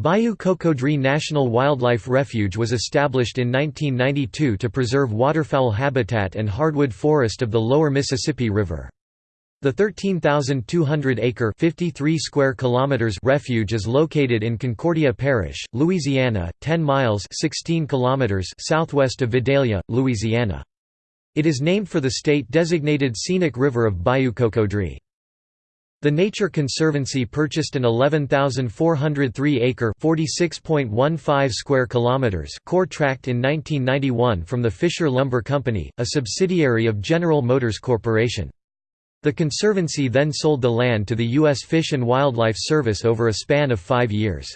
Bayou Cocodrie National Wildlife Refuge was established in 1992 to preserve waterfowl habitat and hardwood forest of the lower Mississippi River. The 13,200-acre (53 square kilometers) refuge is located in Concordia Parish, Louisiana, 10 miles (16 kilometers) southwest of Vidalia, Louisiana. It is named for the state-designated scenic river of Bayou Cocodrie. The Nature Conservancy purchased an 11,403-acre (46.15 square kilometers) core tract in 1991 from the Fisher Lumber Company, a subsidiary of General Motors Corporation. The Conservancy then sold the land to the U.S. Fish and Wildlife Service over a span of five years.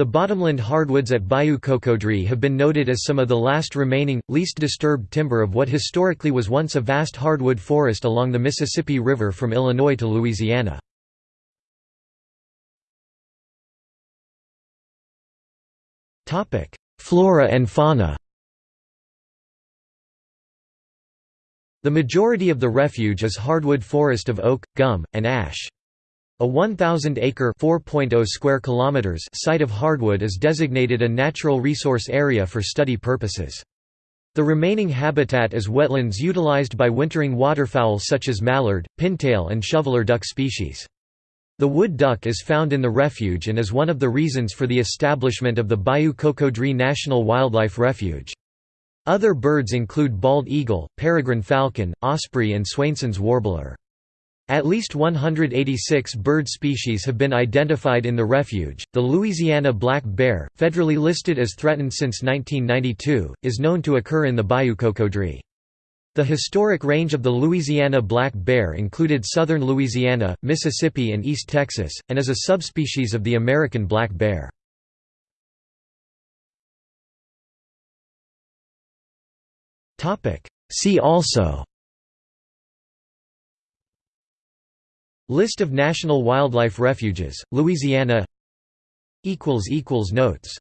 The bottomland hardwoods at Bayou Cocodrie have been noted as some of the last remaining, least disturbed timber of what historically was once a vast hardwood forest along the Mississippi River from Illinois to Louisiana. Flora and fauna The majority of the refuge is hardwood forest of oak, gum, and ash. A 1,000-acre (4.0 square kilometers) site of hardwood is designated a natural resource area for study purposes. The remaining habitat is wetlands utilized by wintering waterfowl such as mallard, pintail and shoveler duck species. The wood duck is found in the refuge and is one of the reasons for the establishment of the Bayou Cocodrie National Wildlife Refuge. Other birds include bald eagle, peregrine falcon, osprey and Swainson's warbler. At least 186 bird species have been identified in the refuge. The Louisiana black bear, federally listed as threatened since 1992, is known to occur in the Bayou Cocodrie. The historic range of the Louisiana black bear included southern Louisiana, Mississippi and East Texas, and is a subspecies of the American black bear. See also List of national wildlife refuges, Louisiana. Notes